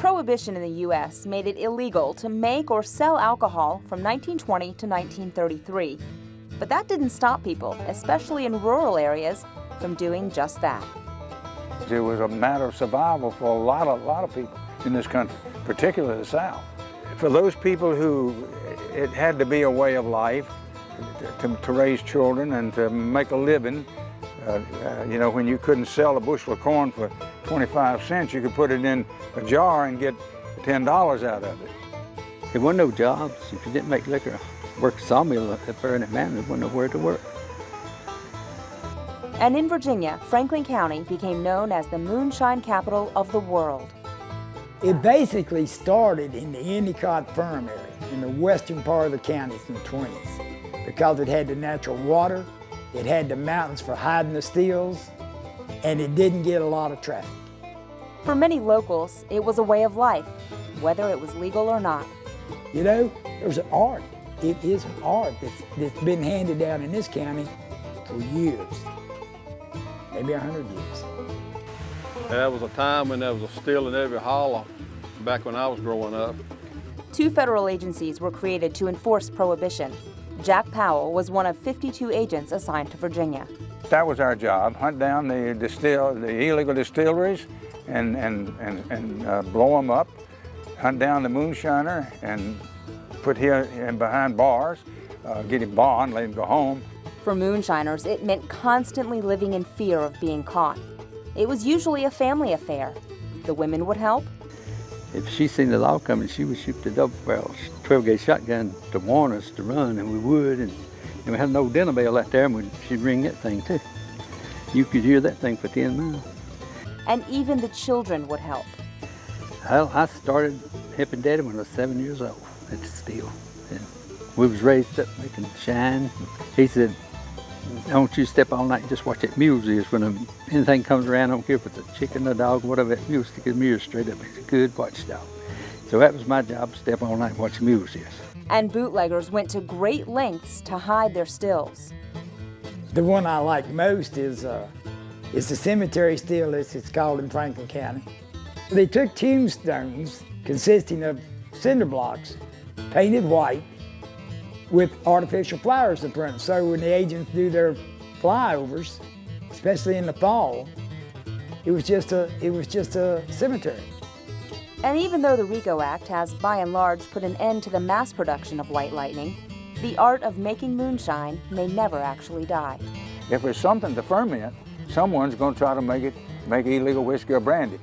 Prohibition in the U.S. made it illegal to make or sell alcohol from 1920 to 1933. But that didn't stop people, especially in rural areas, from doing just that. It was a matter of survival for a lot of, lot of people in this country, particularly the South. For those people who it had to be a way of life to, to raise children and to make a living, uh, uh, you know, when you couldn't sell a bushel of corn for 25 cents, you could put it in a jar and get $10 out of it. There were no jobs. If you didn't make liquor, work a sawmill at Burnett Mountain, there wasn't nowhere to work. And in Virginia, Franklin County became known as the moonshine capital of the world. It basically started in the Endicott Ferrum area, in the western part of the county in the 20s, because it had the natural water, it had the mountains for hiding the stills, and it didn't get a lot of traffic. For many locals, it was a way of life, whether it was legal or not. You know, there's an art. It is an art that's, that's been handed down in this county for years, maybe a hundred years. That was a time when there was a still in every holler back when I was growing up. Two federal agencies were created to enforce prohibition. Jack Powell was one of 52 agents assigned to Virginia. That was our job, hunt down the, distill, the illegal distilleries and, and, and, and uh, blow them up, hunt down the moonshiner and put him behind bars, uh, get him bond, let him go home. For moonshiners, it meant constantly living in fear of being caught. It was usually a family affair. The women would help. If she seen the law coming, she would shoot the double barrel 12 gauge shotgun to warn us to run, and we would. And, and we had an old dinner bell out there, and we'd, she'd ring that thing too. You could hear that thing for 10 miles. And even the children would help. Well, I started helping Daddy when I was seven years old at the steel. And we was raised up making shine. He said, don't you step all night and just watch that mule ears. When anything comes around, I don't care if it's a chicken, a dog, whatever, that mule stick his ears straight up. It's a good watchdog. So that was my job, step all night and watch mule ears. And bootleggers went to great lengths to hide their stills. The one I like most is, uh, is the cemetery still, as it's called in Franklin County. They took tombstones consisting of cinder blocks, painted white, with artificial flowers in front. So when the agents do their flyovers, especially in the fall, it was just a, it was just a cemetery. And even though the RICO Act has by and large put an end to the mass production of white lightning, the art of making moonshine may never actually die. If there's something to ferment, someone's going to try to make it make illegal whiskey or brandy.